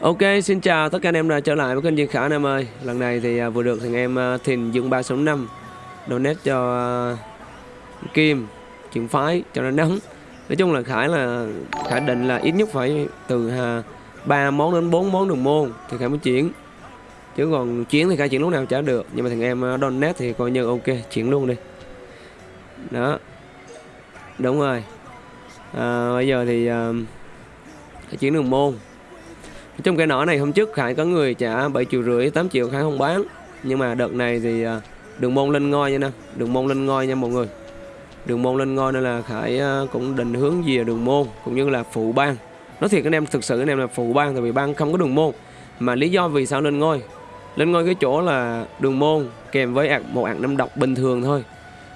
Ok, xin chào tất cả anh em đã trở lại với kênh Diên Khả anh em ơi. Lần này thì à, vừa được thằng em à, Thìn Dương 365 Donate cho à, Kim, chuyển phái cho nó nóng Nói chung là Khải là Khải định là ít nhất phải từ 3 món đến 4 món đường môn Thì Khải mới chuyển. Chứ còn chuyển thì Khải chuyển lúc nào chả được. Nhưng mà thằng em donate thì coi như ok, chuyển luôn đi. Đó. Đúng rồi. À, Bây giờ thì uh, Khải chuyển đường môn trong cái nỏ này, hôm trước Khải có người trả 7 triệu rưỡi 8 triệu Khải không bán. Nhưng mà đợt này thì à, đường môn lên ngôi nha nè, đường môn lên ngôi nha mọi người. Đường môn lên ngôi nên là Khải à, cũng định hướng về đường môn, cũng như là phụ bang nói thiệt anh em, thực sự anh em là phụ bang tại vì bang không có đường môn. Mà lý do vì sao lên ngôi? Lên ngôi cái chỗ là đường môn kèm với một ạc năm độc bình thường thôi.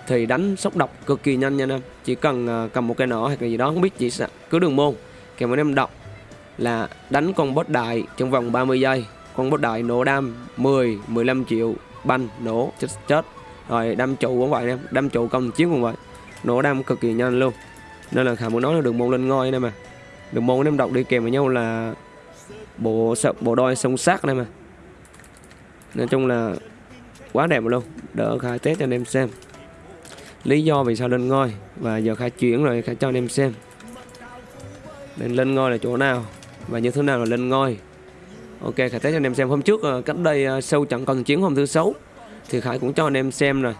Thì đánh sốc độc cực kỳ nhanh nha anh em. Chỉ cần à, cầm một cái nỏ hoặc là gì đó, không biết chỉ cứ đường môn. Kèm với năm độc là đánh con boss đại trong vòng 30 giây. Con boss đại nổ đam 10 15 triệu banh nổ, chết chết. Rồi đâm trụ cũng vậy em đâm trụ công chiến cũng vậy. Nổ đam cực kỳ nhanh luôn. Nên là khả muốn nói là đường môn lên ngôi đây mà. Đường môn em đọc đi kèm với nhau là bộ bộ đôi sông sát đây mà. Nói chung là quá đẹp luôn. Đỡ khai test cho anh em xem. Lý do vì sao lên ngôi và giờ khai chuyển rồi khai cho anh em xem. Nên lên ngôi là chỗ nào? Và như thế nào là lên ngôi? Ok khải test cho anh em xem. Hôm trước ờ, cách đây ờ, sâu trận cần chiến hôm thứ sáu. Thì khải cũng cho anh em xem rồi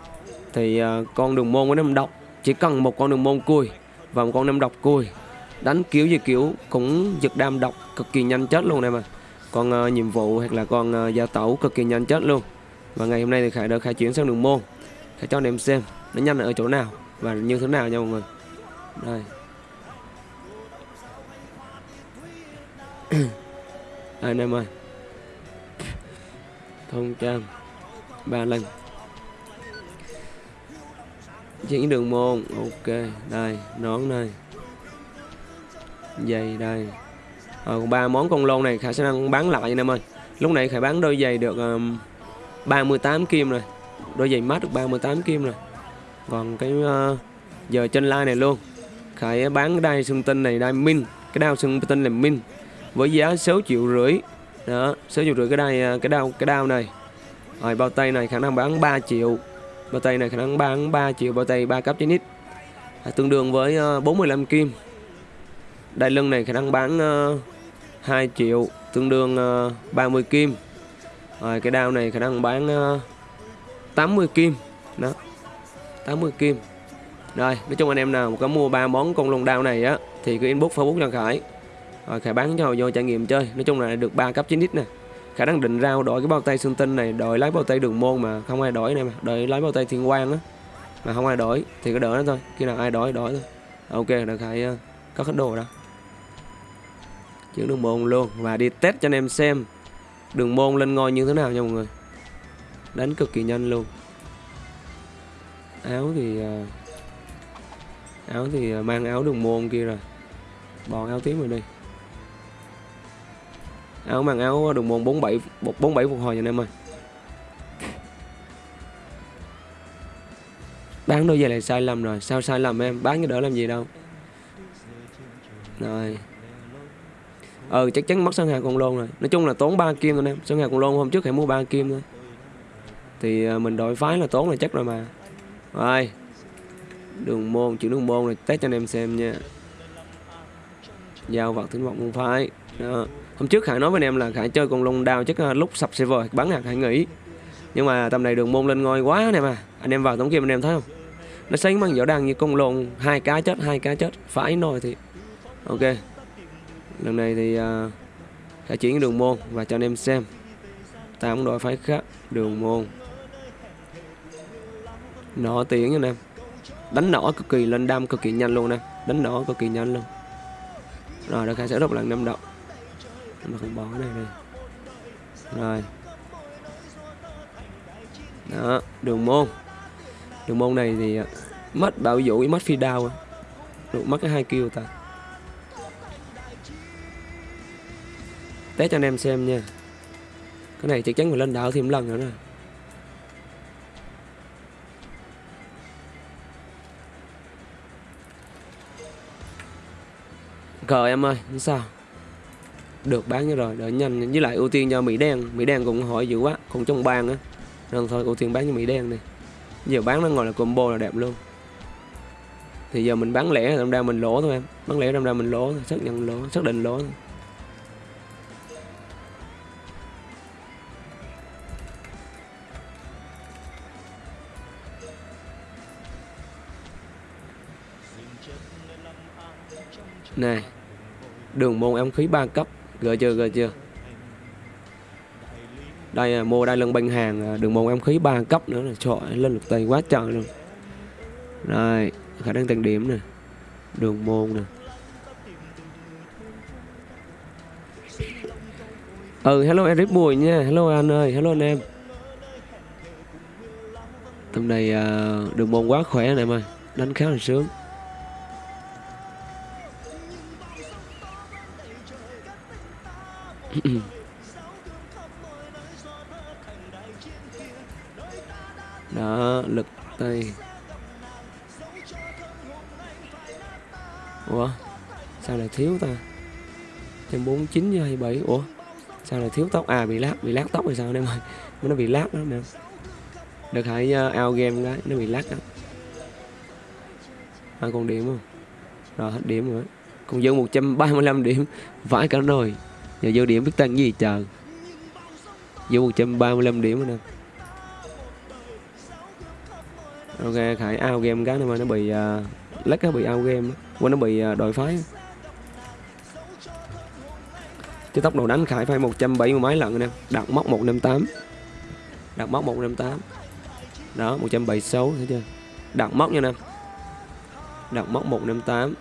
thì ờ, con đường môn của năm độc chỉ cần một con đường môn cùi và một con năm độc cùi đánh kiểu gì kiểu cũng giật đam độc cực kỳ nhanh chết luôn này mà con uh, nhiệm vụ hoặc là con uh, gia tẩu cực kỳ nhanh chết luôn. Và ngày hôm nay thì khải đã khai chuyển sang đường môn. Khải cho anh em xem nó nhanh ở chỗ nào và như thế nào nha mọi người. Đây. anh em ơi. Thông trăm ba lần. Chuyển đường môn. Ok đây nón đây. Giày đây. Ờ, ba món con lôn này khả năng bán lại anh em ơi. Lúc này khải bán đôi giày được um, 38 kim rồi. Đôi giày mát được 38 kim rồi. Còn cái uh, giờ chân lai này luôn. Khải bán cái đai xương tinh này đai min. Cái đao xương tinh là min với giá 6 triệu rưỡi. Đó 6 triệu rưỡi cái đai à, cái đao cái đao này. Rồi bao tay này khả năng bán 3 triệu. Bao tay này khả năng bán 3 triệu bao tay 3 cấp trên ít. À, tương đương với à, 45 kim. Đai lưng này khả năng bán à, 2 triệu tương đương 30 kim. Rồi cái đao này khả năng bán 80 kim. Đó 80 kim. Rồi nói chung anh em nào có mua ba món con lông đao này á thì cứ inbox facebook cho khải rồi khải bán cho vô trải nghiệm chơi. Nói chung là được 3 cấp 9 x nè. Khả năng định rao đổi cái bao tay xương tinh này đổi lấy bao tay đường môn mà không ai đổi này mà đổi lấy bao tay thiên quang á mà không ai đổi thì cứ đỡ nó thôi. Khi nào ai đổi đổi thôi. Ok được khải uh, có hết đồ đó. Chuyển đường môn luôn. Và đi test cho anh em xem đường môn lên ngôi như thế nào nha mọi người. Đánh cực kỳ nhanh luôn. Áo thì uh, áo thì uh, mang áo đường môn kia rồi. Bỏ áo tím rồi đi áo mang áo đường môn 47 47 phục hồi cho anh em ơi. Bán đôi giày này sai lầm rồi. Sao sai lầm em? Bán cái đỡ làm gì đâu. Rồi. Ừ chắc chắn mất sân hàng con lôn rồi. Nói chung là tốn 3 kim thôi em. Sân hàng con lôn hôm trước hãy mua 3 kim thôi. Thì à, mình đổi phái là tốn là chắc rồi mà. Rồi. Đường môn, chữ đường môn này test cho anh em xem nha. Giao vật tính vật môn phái đó hôm trước khải nói với anh em là khải chơi con long đao chắc ờ, lúc sập server bắn hạt khải nghỉ nhưng mà tầm này đường môn lên ngôi quá nè mà. Anh em vào tổng kim anh em thấy không? Nó sánh bằng giỏ đăng như con lồn hai cá chết hai cá chết phải nồi thì ok. Lần này thì uh, khải chuyển đường môn và cho anh em xem. Ta cũng đội phái khác đường môn. Nọ tiếng anh em. Đánh nỏ cực kỳ lên đam cực kỳ nhanh luôn nè. Đánh nỏ cực kỳ nhanh luôn. Rồi đã khai sẽ đọc lần năm động mà không bỏ cái này đi. Rồi. Đó, đường môn. Đường môn này thì à, mất bảo vũ, mất phi đao được, mất cái hai kêu ta. Test cho anh em xem nha. Cái này chắc chắn phải lên đảo thêm lần nữa nè. Cờ em ơi sao được bán cho rồi. Đợi nhanh. Với lại ưu tiên cho mỹ đen. Mỹ đen cũng hỏi dữ quá. Cũng trong bang á. Nên thôi, ưu tiên bán cho mỹ đen đi. Giờ bán nó ngồi là combo là đẹp luôn. Thì giờ mình bán lẻ, đâm ra mình lỗ thôi em. Bán lẻ, đâm ra mình lỗ thôi. Xác nhận lỗ, xác định lỗ thôi. này, đường môn em khí ba cấp gợi chưa gợi chưa? Đây à, mua đây lần bình hàng à, đường môn em khí ba cấp nữa là trội lên lực tay quá trời luôn. Rồi khả năng tăng điểm nè. Đường môn nè. Ừ hello Eric Bùi nha. Hello anh ơi hello anh em. Tầm này uh, à, đường môn quá khỏe này em ơi. Đánh khá là sướng. đó lực tay ủa sao lại thiếu ta? Trăm bốn chín với hai bảy. Ủa sao lại thiếu tóc? À bị lát bị lát tóc hay sao em ơi? Nó bị lát đó nè. Được hãy uh, out game cái nó bị lát đó hai con điểm không? Rồi hết điểm rồi. Còn dư 135 điểm vãi cả rồi giờ vô điểm biết tăng gì chờ vô 135 điểm nữa nè. Ok khải out game cái này mà nó bị uh, lắc nó bị out game qua nó bị uh, đội phái cái tốc độ đánh khải phải 170 mấy lần nè. Đặt móc 158 đặt móc 158 đó 176 thấy chưa? Đặt móc nha nè. Đặt móc 158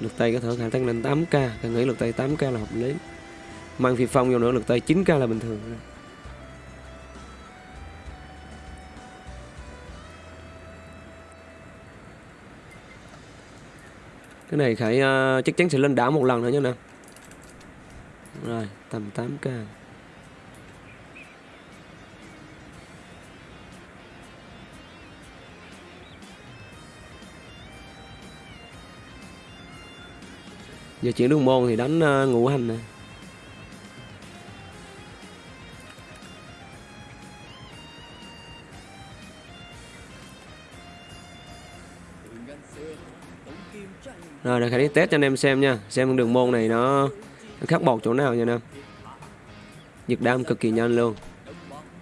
lực tay có thể khả tăng lên 8k càng nghĩ lực tay 8k là hợp lý. Mang phi phong vô nữa lực tay 9k là bình thường. Cái này khải uh, chắc chắn sẽ lên đảo một lần nữa nha nè. Rồi tầm 8k giờ chuyển đường môn thì đánh uh, ngũ hành nè. Rồi để khải đi test cho anh em xem nha. Xem đường môn này nó, nó khác bột chỗ nào nha anh giật đam cực kỳ nhanh luôn.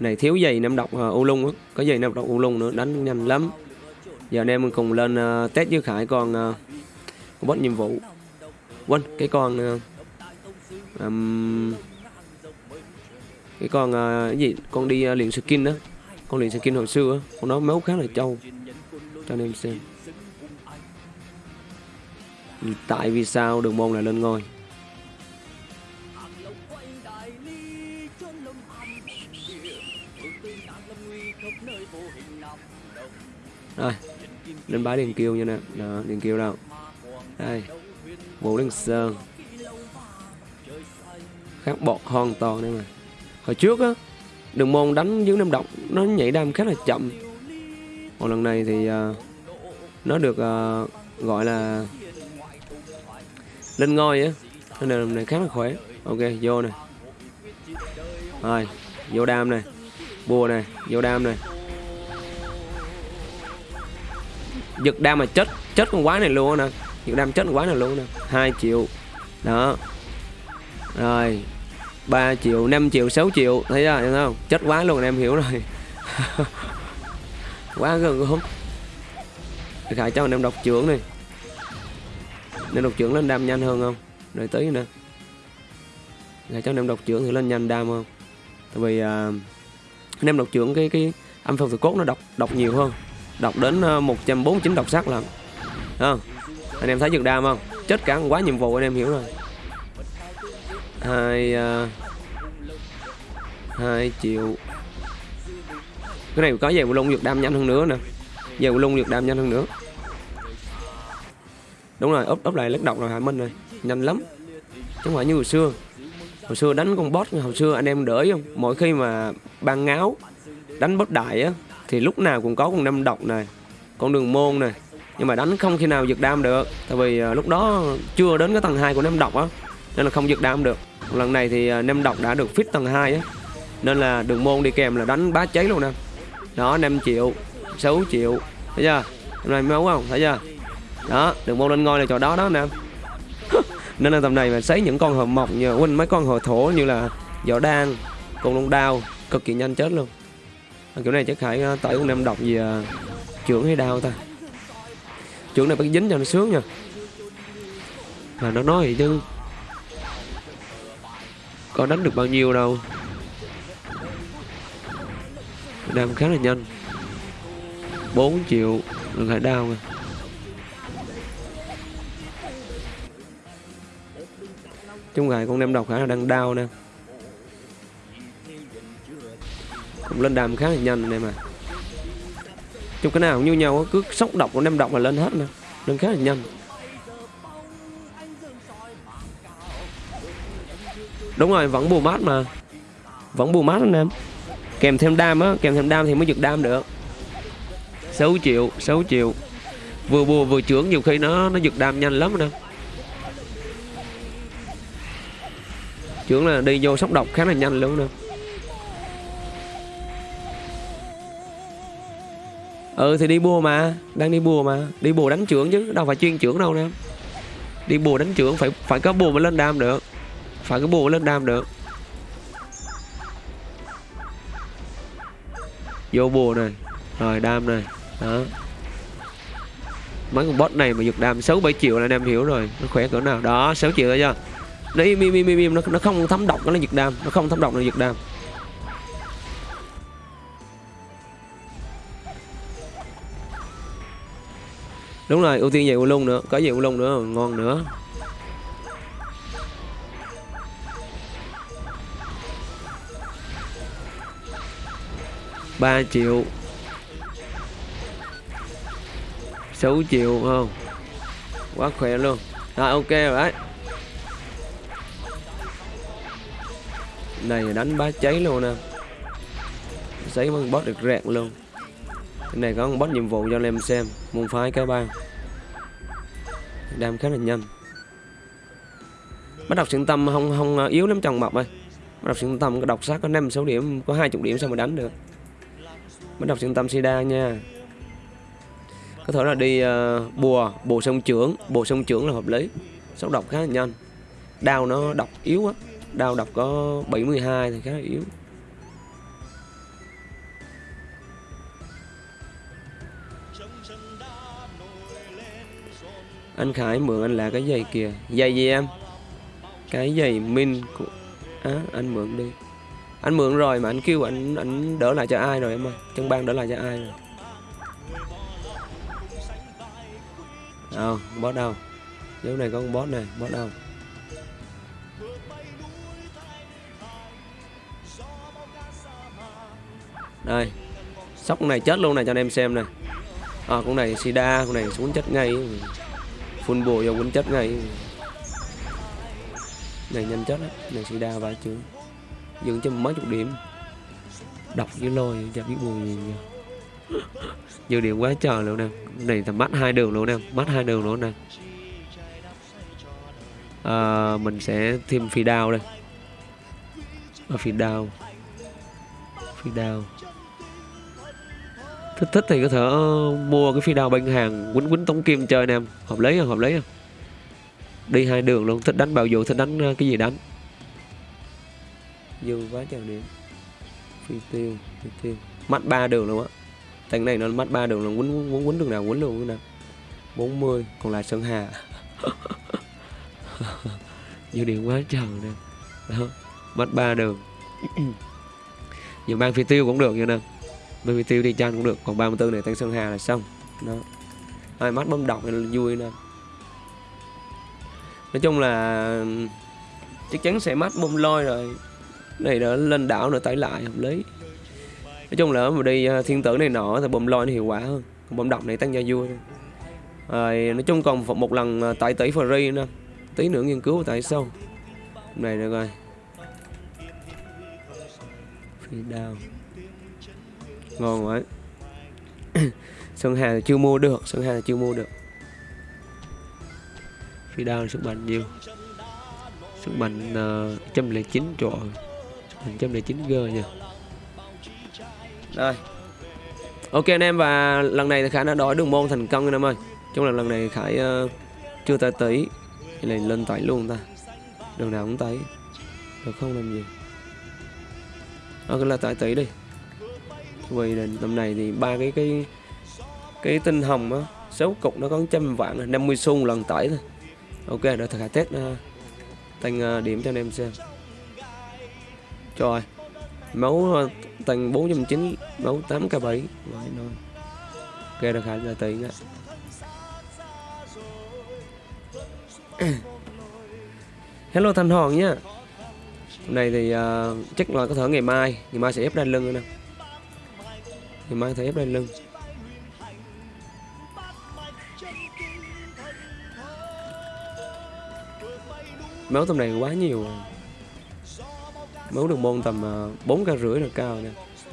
Này thiếu giày nam độc uh, u lung á. Có giày nam độc u lung nữa đánh nhanh lắm. Giờ anh em cùng lên uh, test với khải con uh, boss nhiệm vụ quên cái con um, cái con uh, cái gì? Con đi uh, luyện skin đó. Con luyện skin hồi xưa con nó máu khá là trâu. Cho anh em xem ừ, tại vì sao đường môn lại lên ngôi? Rồi lên bãi điền kiêu nha nè. Đó điền kiêu đâu? Đây vũ đăng sơn. Khác bọt hoàn toàn đây mà. Hồi trước á đường môn đánh dưới năm động nó nhảy đam khá là chậm. Còn lần này thì uh, nó được uh, gọi là lên ngôi á. Nên là này khá là khỏe. Ok vô này rồi vô đam này bùa này vô đam này giật đam mà chết chết con quái này luôn nè giật đam chết con quái này luôn nè. 2 triệu. Đó. Rồi. 3 triệu 5 triệu 6 triệu. Thấy chưa? Hiểu không? Chết quá luôn em hiểu rồi. Quá gần không khải cho anh em đọc trưởng này nên đọc trưởng lên đam nhanh hơn không? Đợi tí nữa. Khải cho anh em đọc trưởng thì lên nhanh đam không? Tại vì uh, anh em đọc trưởng cái cái âm phần từ cốt nó đọc đọc nhiều hơn. Đọc đến à, uh, 149 đọc sắc lần. Không? Anh em thấy nhược đam không? Chết cả quá nhiệm vụ anh em hiểu rồi. Hai uh, hai triệu. Cái này có về lung nhược đam nhanh hơn nữa nè. Về lung nhược đam nhanh hơn nữa. Đúng rồi ốp ốp lại lắc độc rồi hả minh rồi. Nhanh lắm. Chứ không phải như hồi xưa. Hồi xưa đánh con boss hồi xưa anh em đỡ không? Mỗi khi mà ban ngáo đánh boss đại á thì lúc nào cũng có con năm độc này con đường môn này nhưng mà đánh không khi nào giật đam được. Tại vì à, lúc đó chưa đến cái tầng 2 của nem độc á nên là không giật đam được. Lần này thì à, nem độc đã được fit tầng 2 á. Nên là đường môn đi kèm là đánh bá cháy luôn nè. Đó 5 triệu 6 triệu. Thấy chưa? Hôm nay máu không? Thấy chưa? Đó đường môn lên ngôi là trò đó đó nè. Nên là tầm này mà sấy những con hờ mọc như huynh mấy con hờ thổ như là võ đan con lông đao cực kỳ nhanh chết luôn. À, kiểu này chắc phải à, tẩy con nem độc gì à, trưởng hay đau ta? Trưởng này phải dính cho nó sướng nha. Mà nó nói vậy chứ. Có đánh được bao nhiêu đâu. Đam khá là nhanh. 4 triệu lần hải đao rồi. Chung gài con đem độc khả là đang đau nè. Cũng lên đam khá là nhanh này mà chung cái nào cũng như nhau cứ sốc độc của nem độc là lên hết nè. Lên khá là nhanh. Đúng rồi, vẫn bù mát mà. Vẫn bù mát anh em. Kèm thêm đam á, kèm thêm đam thì mới giật đam được. 6 triệu 6 triệu. Vừa bùa vừa trưởng nhiều khi nó nó giật đam nhanh lắm nè. Trưởng là đi vô sốc độc khá là nhanh luôn nè. Ừ thì đi bùa mà. Đang đi bùa mà. Đi bùa đánh trưởng chứ đâu phải chuyên trưởng đâu nè. Đi bùa đánh trưởng phải phải có bùa mới lên đam được. Phải có bùa lên đam được. Vô bùa này. Rồi đam này. Đó. Mấy con bot này mà giật đam 6 7 triệu là anh em hiểu rồi. Nó khỏe cỡ nào. Đó 6 triệu rồi chưa nó im im im im, im. Nó, nó không thấm độc nó là giật đam. Nó không thấm độc nó giật đam. Đúng rồi, ưu tiên về u lung nữa, có về u lung nữa ngon nữa. Ba triệu. Sáu triệu không? Quá khỏe luôn. Rồi ok rồi. Đấy này, đánh bá cháy luôn nè. Giấy con boss được rẹt luôn cái này có một boss nhiệm vụ cho anh em xem môn phái cái bang. Đam khá là nhanh. Bắt đọc xuyên tâm không không à, yếu lắm chồng mập ơi. Bắt đọc xuyên tâm có đọc sát có năm sáu điểm có hai chục điểm sao mà đánh được. Bắt đọc xuyên tâm sida nha. Có thể là đi uh, bùa bùa sông trưởng bùa sông trưởng là hợp lý. Sốc độc khá là nhanh. Đao nó độc yếu á đao độc có 72 thì khá là yếu. Anh Khải mượn anh là cái giày kìa. Giày gì em? Cái giày min của à, anh mượn đi. Anh mượn rồi mà anh kêu anh anh đỡ lại cho ai rồi em ơi? Trong ban đỡ lại cho ai rồi? Đâu boss đâu? Dấu này có con boss này boss đâu? Đây. Sóc này chết luôn này cho anh em xem này. À, con này sida con này xuống chết ngay full bùa vô quýnh chết ngay. Này nhanh chết á. Này sida vài chưa? Dừng cho mấy chục điểm. Đọc với lôi chả biết bùi gì nhiều nhiều điểm quá trời luôn nè. Này thằng mắt hai đường luôn nè. Mắt hai đường luôn nè. À, mình sẽ thêm phi đao đây. Ở phi đao. Phi đao thích thích thì có thể mua cái phi đao bên hàng quýnh quýnh tống kim chơi nè hợp lý không? Hợp lý không? Đi hai đường luôn thích đánh bạo dụ thích đánh cái gì đánh? Dư quá trời điểm phi tiêu phi tiêu. Mắt ba đường luôn á. Thằng này nó mất ba đường là quấn quấn quấn đường nào quấn luôn nè 40 còn lại Sơn Hà. Dư điện quá trời nè. Đó Mất ba đường. Nhiều mang phi tiêu cũng được như nè Mang phi tiêu đi chăn cũng được, Còn 34 này tăng Sơn Hà là xong. Đó. Ai mắt bấm đọc là vui nè. Nói chung là Chắc chắn sẽ mắt bông lôi rồi. Này đã lên đảo nữa tải lại, hợp lý. Nói chung là mà đi à, thiên tử này nọ thì bông loi nó hiệu quả hơn. Còn bông độc này tăng gia vui. Rồi, nói chung còn một lần à, tải tại tỷ free nữa tí nữa nghiên cứu tại sao này được rồi. Phi đao ngon quá. Sơn hà chưa mua được sơn hà chưa mua được. Phi đao sức mạnh nhiều sức mạnh uh, 109 trời 109 g nha. Đây ok anh em và lần này thì khải đã đổi đường môn thành công anh em ơi. Chung là lần này khải uh, chưa tay tí thì này lên tẩy luôn ta. Đường nào cũng tẩy được không làm gì? Ok là tẩy tí đi vì là tầm này thì ba cái cái cái tinh hồng á số cục nó có trăm vạn 50 xu lần tải thôi. Ok để thầy test ờ, uh, tăng uh, ờ, điểm cho anh em xem. Trời máu uh, tăng 490 máu 8 k 7 vậy thôi ok được khả giờ tỷ nha hello thanh hòn nhá. Hôm nay thì uh, chắc là có thể ngày mai ngày mai sẽ ép lên lưng nữa nè ngày mai thầy ép lên lưng. Máu tầm này quá nhiều. Máu đường môn tầm à, bốn ca rưỡi là cao nè.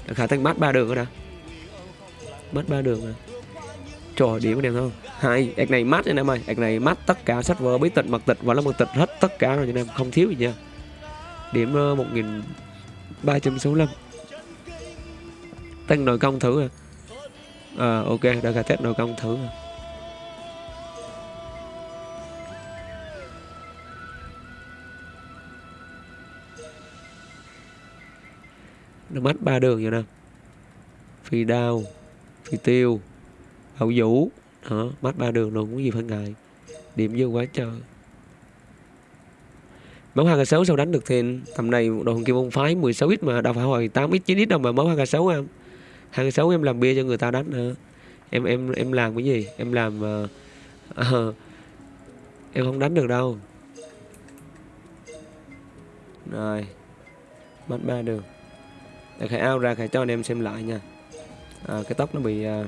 Là khả tăng mát ba đường rồi đã mát ba đường rồi trời điểm đẹp không hai, ạc này mát anh em ơi. Ạc này mát tất cả sách vở, bí tịch, mật tịch và là mật tịch hết tất cả rồi anh em. Không thiếu gì nha. Điểm à, một nghìn ba trăm sáu mươi tăng nội công thử à. À ok, đã cả test nội công thử à. Ờ, nó mất ba đường vậy nè. Phi đao, phi tiêu hậu vũ. Đó mất ba đường luôn cũng gì phải ngại. Điểm dư quá trời. Máu hai sáu sau đánh được thì tầm này đồ hồng kim môn phái 16 x mà, đâu phải hồi 8 x 9 x đâu mà máu hai sáu em hai sáu em làm bia cho người ta đánh hả? Em em em làm cái gì? Em làm uh, uh, em không đánh được đâu. Rồi mất ba đường. Để khải ao ra khải cho anh em xem lại nha. À, cái tóc nó bị uh,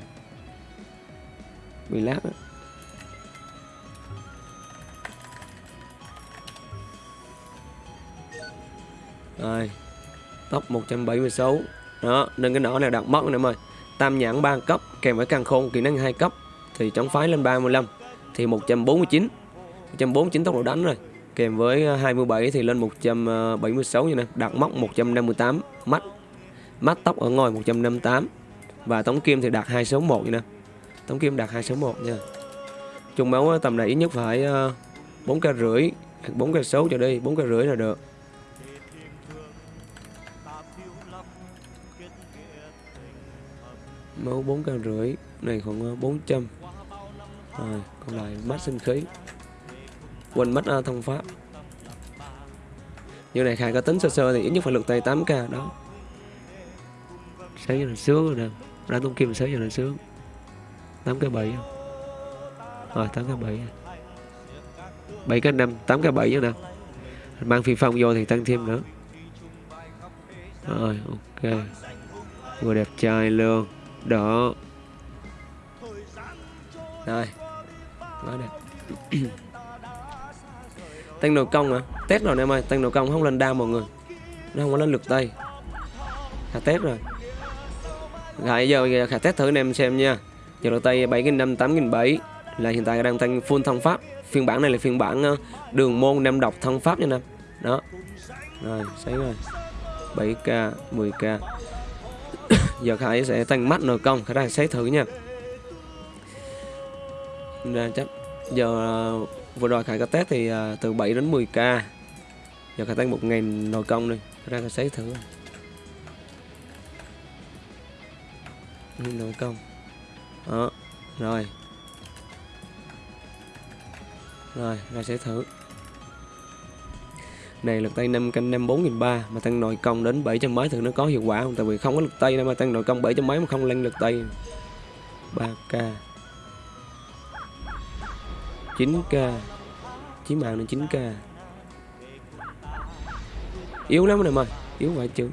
bị lát đó. rồi tóc 176 đó, nên cái nỏ này đặt mất nè em ơi. Tam nhãn 3 cấp, kèm với càng khôn kỹ năng 2 cấp, thì chống phái lên 35 thì 149 149 tốc độ đánh rồi. Kèm với à, 27 thì lên 176 như này, đặt móc 158 mắt. Mắt tóc ở ngồi 158 và tống kim thì đạt 261 như này. Tống kim đạt 261 nha. Chung máu à, tầm này ít nhất phải à, 4 k rưỡi 4 k số cho đi 4 k rưỡi là được. Máu 4 k rưỡi này khoảng ờ, 400 rồi còn lại mắt sinh khí. Quên mất uh, ờ, thông pháp. Như này khai có tính sơ sơ thì ít nhất phải lực tay 8k đó. Sáng giờ là sướng rồi nè. Ra tung kim sáng giờ là sướng. 8k 7 rồi 8k 7 7k 5 8k 7 nữa nè. Mang phi phong vô thì tăng thêm nữa. Rồi ok. Vừa đẹp trai luôn đó rồi quá đẹp tăng nội công à test rồi em ơi tăng nội công không lên đao mọi người. Nó không có lên lực tay khả test rồi. Rồi giờ khả test thử anh em xem nha. Giờ lực tay bảy nghìn năm tám nghìn bảy. Là hiện tại đang tăng full thông pháp. Phiên bản này là phiên bản ờ, đường môn nam độc thông pháp nha nam, đó. Rồi sấy rồi. 7k 10k giờ khải sẽ tăng mắt nồi công khải đang xét thử nha. Nên chắc giờ ờ, vừa rồi khải có test thì ờ, từ 7 đến 10k giờ khải tăng một ngàn nội công đi ờ, ra khải xét thử. Nội công đó rồi. Rồi ra sẽ thử này, lực tay 5 canh 5 4 ba mà tăng nội công đến 700 mấy thì nó có hiệu quả không? Tại vì không có lực tay đâu mà tăng nội công 700 mấy mà không lên lực tay. 3k 9k chí mạng là 9k yếu lắm này mà yếu vậy chứ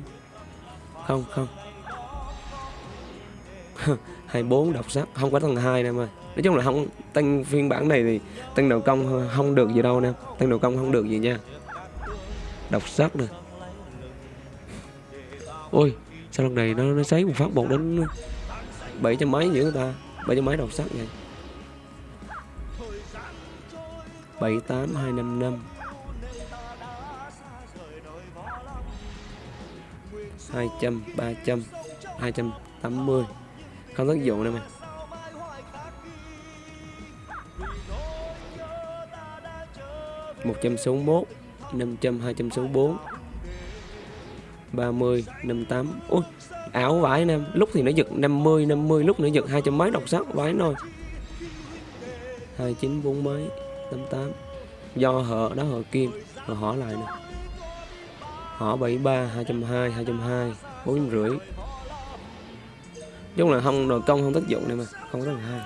không không. 24 độc sắc không có tầng 2 nè mà nói chung là không, tăng phiên bản này thì tăng đầu công không được gì đâu nè. Tăng đầu công không được gì nha đọc sách nè ôi, sao lần này nó nó sấy một phát một đến bảy trăm mấy nhỉ người ta? Bảy trăm mấy đọc sách vậy? Bảy tám hai năm năm. Hai trăm, ba trăm, hai trăm tám mươi. Không tác dụng đâu mày. Một trăm sáu mốt năm trăm, hai trăm sáu bốn. ba mươi, năm tám. Ui, ảo vãi anh em lúc thì nó giật 50 50 lúc nó giật hai trăm mấy, độc sắc vãi nồi. hai chín bốn mấy tám tám. Do hở đó hở kim rồi hỏi lại nè. Họ 73 220 220 4 rưỡi. Chung là không, đồ công không tác dụng này mà, không có là hai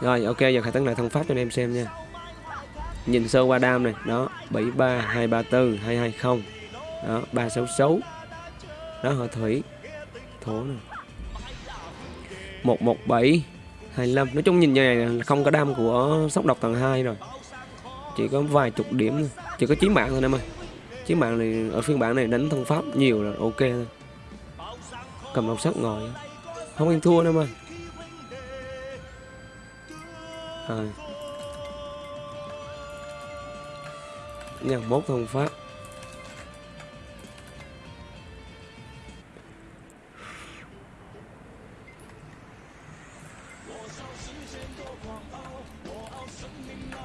rồi, ok, giờ khai tấn lại thân pháp cho anh em xem nha nhìn sơ qua đam này, đó 73 234 220 đó 366 đó họ thủy? Thổ này 117 25 nói chung nhìn như này là không có đam của sóc độc tầng 2 rồi. Chỉ có vài chục điểm thôi. Chỉ có chiến mạng thôi, em ơi. Chiến mạng này ở phiên bản này đánh thân pháp nhiều là ok thôi. Cầm độc sắc ngồi. Không ăn thua, em ơi. Rồi. Nha bốt thân phát.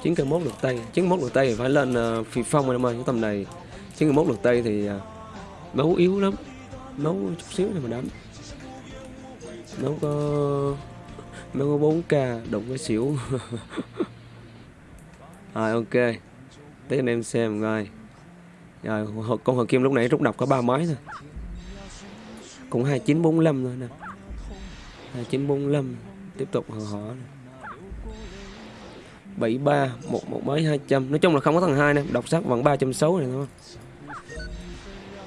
Chín cây mốt lượt tay chín mốt lượt tay thì phải lên uh, phi phong rồi em ơi cái tầm này. Chín cây mốt lượt tay thì uh, máu yếu lắm. Máu chút xíu thì mà đánh. Máu có máu có 4 k đụng cái xỉu. Rồi à, ok tí anh em xem coi. Rồi con hồ kim lúc nãy rút đọc có ba máy thôi. Cũng hai chín bốn thôi nè. hai chín bốn tiếp tục hò hỏ 73 một một mấy 200 nói chung là không có thằng hai nè. Đọc sắc vẫn 360 này thôi.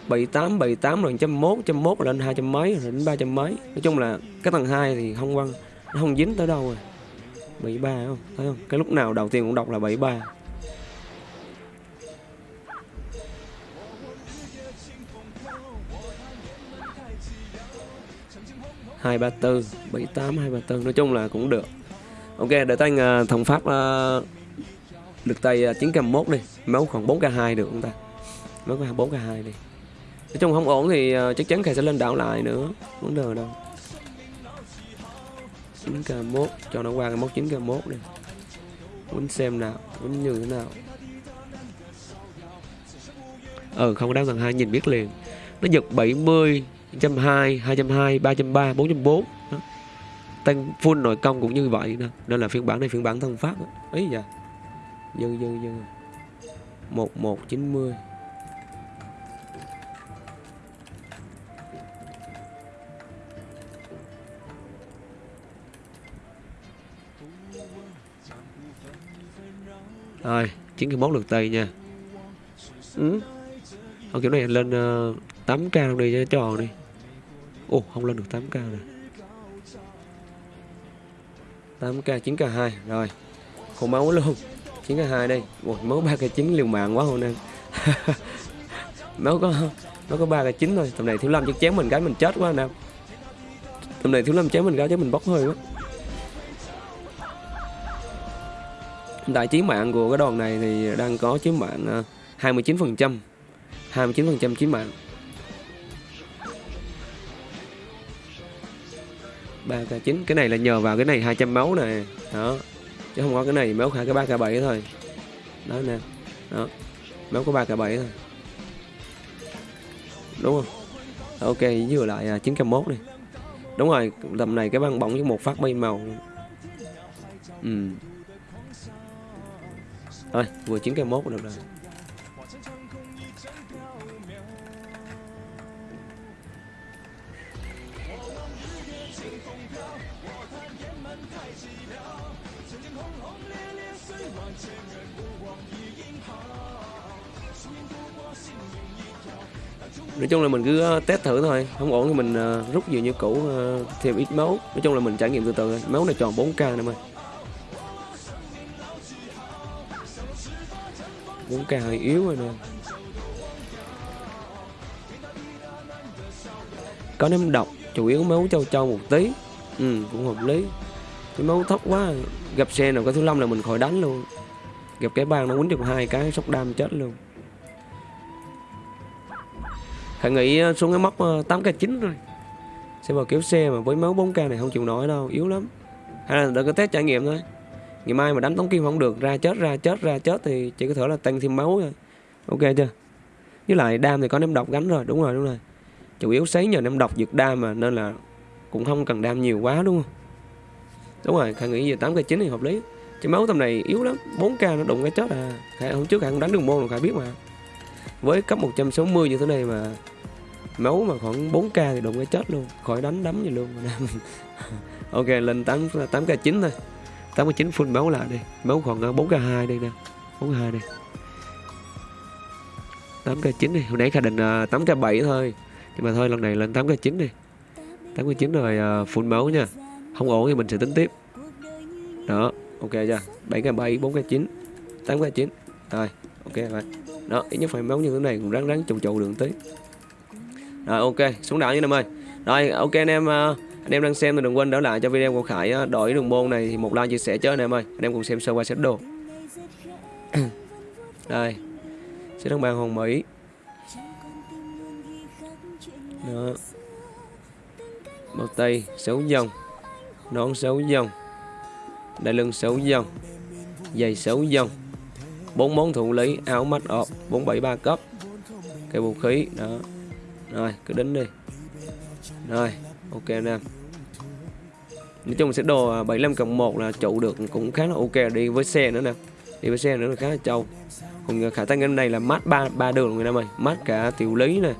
78 78 rồi trăm mốt trăm mốt lên hai trăm mấy rồi đến ba trăm mấy. Nói chung là cái thằng hai thì không quăng, nó không dính tới đâu rồi. 73 không? Thấy không? Cái lúc nào đầu tiên cũng đọc là 73 hai ba tư bảy tám hai ba tư nói chung là cũng được. Ok để tay uh, à, thằng pháp uh, được tay à, uh, 9 mốt đi máu khoảng 4 k 2 được không ta? Máu có 4 k 2 đi. Nói chung không ổn thì uh, chắc chắn khai sẽ lên đảo lại nữa vấn đề đâu? 9 k 1 cho nó qua cái mốc 9 k 1 đi. Muốn xem nào muốn như thế nào. Ừ không có đám gần hai nhìn biết liền. Nó giật 70 120 220 330 440 tăng full nội công cũng như vậy đó. nên là phiên bản này phiên bản thân pháp đó. ấy dạ dư dư dư. Một một chín mươi. Rồi chín cái món lượt tây nha. Ừ. Ở kiểu này lên ờ, uh, 8k luôn đi cho tròn đi ồ không lên được 8k nè. 8k 9k 2 rồi khổ máu luôn. 9k 2 đây. Ủa, máu 3k 9 liều mạng quá hôm nay máu có nó có 3k 9 thôi. Tầm này thiếu lâm chắc chém mình cái mình chết quá nào tầm này thiếu lâm chém mình cái chứ mình bốc hơi quá. Đại chiến mạng của cái đoàn này thì đang có chiến mạng 29% 29% chiến mạng. 3k9 cái này là nhờ vào cái này 200 máu nè. Đó. Chứ không có cái này máu hai cái 3k7 thôi. Đó nè. Đó. Máu có 3k7 thôi. Đúng không? Ok, vừa lại à, 9k1 đi. Đúng rồi, tầm này cái băng bỏng với một phát bay màu. Ừ. Thôi, vừa 9k1 được rồi. Nói chung là mình cứ ờ, test thử thôi, không ổn thì mình ờ, rút nhiều như cũ ờ, thêm ít máu. Nói chung là mình trải nghiệm từ từ máu này tròn 4k nè mày. 4k hơi yếu rồi nè. Có ném độc chủ yếu máu châu châu một tí. Ừ cũng hợp lý. Cái máu thấp quá, gặp xe nào có thứ năm là mình khỏi đánh luôn. Gặp cái bang nó quýnh được hai cái, sốc đam chết luôn. Khả nghĩ ờ, xuống cái móc ờ, 8k9 rồi. Sẽ vào kéo xe mà với máu 4k này không chịu nổi đâu, Yếu lắm. Hay là đợi cái test trải nghiệm thôi. Ngày mai mà đánh tống kim không được, Ra chết ra chết ra chết thì chỉ có thể là tăng thêm máu thôi. Ok chưa? Với lại đam thì có ném độc gánh rồi, Đúng rồi đúng rồi. Chủ yếu sấy nhờ ném độc dược đam mà, Nên là cũng không cần đam nhiều quá, đúng không? Đúng rồi, Khải nghĩ giờ tám k chín thì hợp lý. Chứ máu tầm này yếu lắm 4k nó đụng cái chết à. Khải, hôm trước Khải không đánh đường môn rồi, Khải biết mà. Với cấp 160 như thế này mà, máu mà khoảng 4k thì đụng cái chết luôn, khỏi đánh đấm gì luôn. Ok, lên 8 8 k 9 thôi. 8 k 9 full máu lại đi. Máu còn ờ, 4 k 2 đây nè. 4 k 2 đây. 8 k 9 đi. Hồi nãy khả định ờ, 8 k 7 thôi nhưng mà thôi lần này lên 8 k 9 đi. 8 k 9 rồi uh, full máu nha. Không ổn thì mình sẽ tính tiếp. Đó ok chưa? 7 k 7 4 k 9 8 k 9 rồi ok rồi. Đó ít nhất phải máu như thế này cũng ráng ráng trụ trụ đường tí. Rồi ok xuống đảo như em ơi. Rồi ok anh em uh, anh em đang xem thì đừng quên đỡ lại cho video của Khải à, uh, đổi đường môn này thì một like chia sẻ cho anh em ơi. Anh em cùng xem sơ qua set đồ. Đây sẽ đăng bàn hồng mỹ đó. Bao tay 6 dòng nón 6 dòng đại lưng 6 dòng giày 6 dòng bốn món thủ lý, áo mắt ọp 473 cấp. Cây vũ khí, đó. Rồi, cứ đến đi. Rồi, ok anh em. Nói chung sẽ đồ à, 75 cộng 1 là trụ được cũng khá là ok. Đi với xe nữa nè. Đi với xe nữa là khá là trâu. Còn khả tăng cái này là mát ba ba đường người em ơi. Mát cả tiểu lý này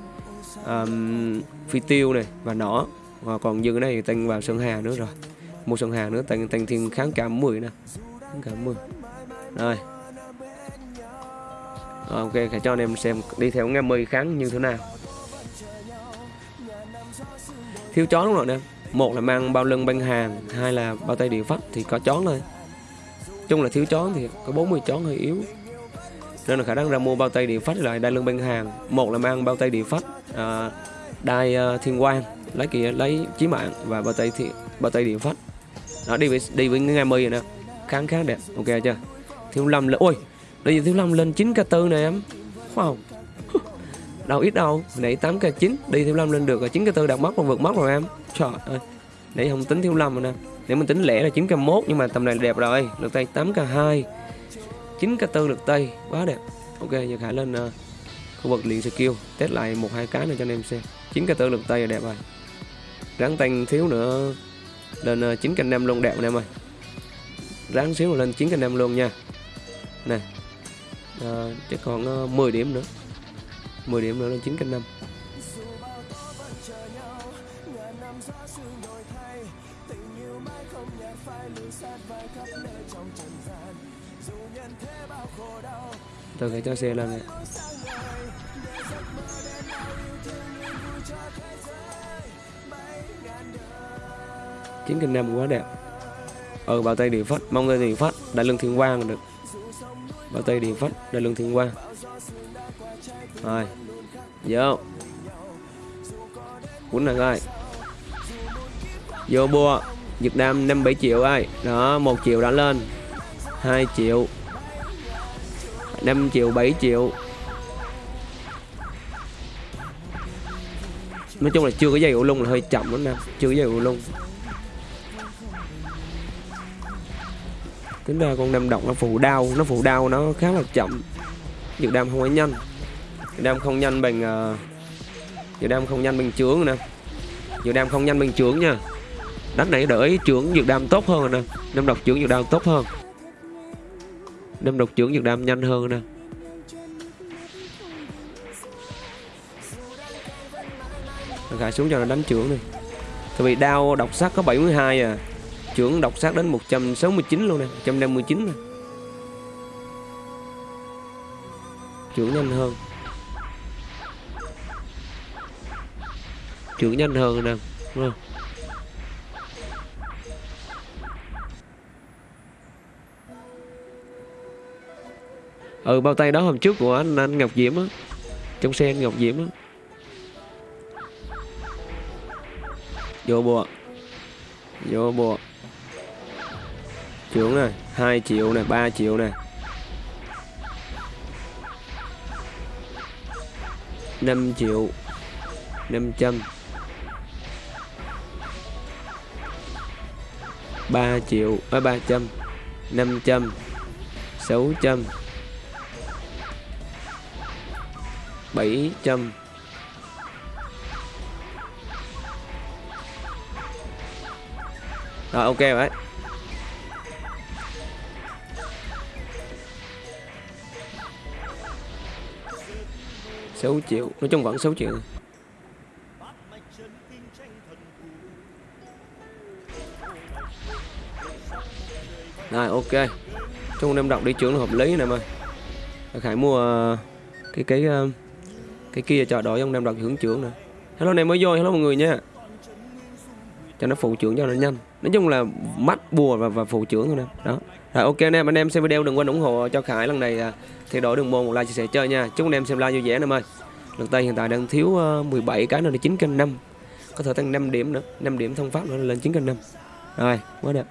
um, phi tiêu này và nỏ. Và còn dư cái này tăng vào sơn hà nữa rồi. Một sơn hà nữa tăng tăng thêm kháng cảm 10 nè. Kháng cảm 10 rồi. Rồi, ok, hãy cho anh em xem đi theo nghe mười kháng như thế nào. Thiếu chó đúng rồi nè? Một là mang bao lưng băng hàng Hai là bao tay điều pháp thì có chó thôi. Chung là thiếu chó thì có 40 chó hơi yếu. Nên là khả năng ra mua bao tay địa phách lại đai lưng bên hàng. Một là mang bao tay địa phách à, Đai uh, thiên quang Lấy kia lấy chí mạng và bao tay thì, bao tay địa phách. Đó đi với đi với nghe mười rồi nè. Kháng kháng đẹp. Ok chưa? Thiếu lâm là ôi Bây giờ Thiếu lâm lên 9 k tư này em. Wow. Đâu ít đâu Nãy 8k9 Đi Thiếu lâm lên được 9k4 đạt mốc còn vượt mốc rồi em. Trời ơi. Nãy không tính Thiếu lâm rồi nè. Nếu mình tính lẻ là 9k1 Nhưng mà tầm này là đẹp rồi. Được tay 8 k 2 8k2 9k4 lượt Quá đẹp. Ok giờ Khải lên uh, khu vực liền skill Test lại một hai cái này cho anh em xem. 9 cái tư lượt tây là đẹp rồi. Ráng tăng thiếu nữa Lên ờ, uh, 9k5 luôn đẹp anh em ơi. Ráng xíu lên chín cạnh năm luôn nha. Nè à, chắc còn uh, 10 điểm nữa. 10 điểm nữa lên chín canh năm. Từ phải cho xe lên này chín kinh năm quá đẹp. Ờ, ừ bao tay điện phát mong người điện phát đại lương thiên quang được. Bao tay điện phách đại lương thiên quang. Rồi, vô. Quýnh này coi vô bua. Việt Nam 57 triệu ai đó, một triệu đã lên. 2 triệu. 5 triệu 7 triệu. Nói chung là chưa có dây ủ lung là hơi chậm lắm nè Chưa có dây ủ lung. Tính ra con đâm độc nó phụ đau nó phụ đau nó khá là chậm. Dược đam không có nhanh. Dược đam không nhanh bằng uh, đam không nhanh bằng trướng nè. Dược đam không nhanh bằng trướng nha. Đánh này đỡ trưởng dược đam tốt hơn nè. Đam độc trưởng dược đam tốt hơn đâm độc trưởng Việt Nam nhanh hơn nè. Gài xuống cho nó đánh trưởng đi. Tại vì đao độc sắc có 72 à. Trưởng độc sắc đến 169 luôn nè 159 nè. Trưởng nhanh hơn. Trưởng nhanh hơn nè, đúng không? Ừ bao tay đó hôm trước của anh, anh Ngọc Diễm á. Trong xe anh Ngọc Diễm á. Vô bùa. Vô bùa. Trưởng này 2 triệu này 3 triệu này 5 triệu 500 3 triệu à, 300 500 600 700 Rồi ok rồi đấy. Sáu triệu nói chung vẫn 6 triệu. Rồi ok. Chung đem đọc đi trưởng hợp lý nè em ơi khải mua ờ, cái cái uh, cái kia chờ đợi ông nam đặt hưởng trưởng nè. Hello này mới vô hello mọi người nha. Cho nó phụ trưởng cho nó nhanh. Nói chung là mắt bùa và, và phụ trưởng thôi nè. Đó. Rồi ok anh em anh em xem video đừng quên ủng hộ cho khải lần này thì thay đổi đường môn một like chia sẻ chơi nha. Chúc anh em xem like vui vẻ em ơi. Lần tay hiện tại đang thiếu ờ, 17 cái nữa là chín cân năm, có thể tăng 5 điểm nữa 5 điểm thông pháp nữa là lên chín cân năm, rồi quá đẹp.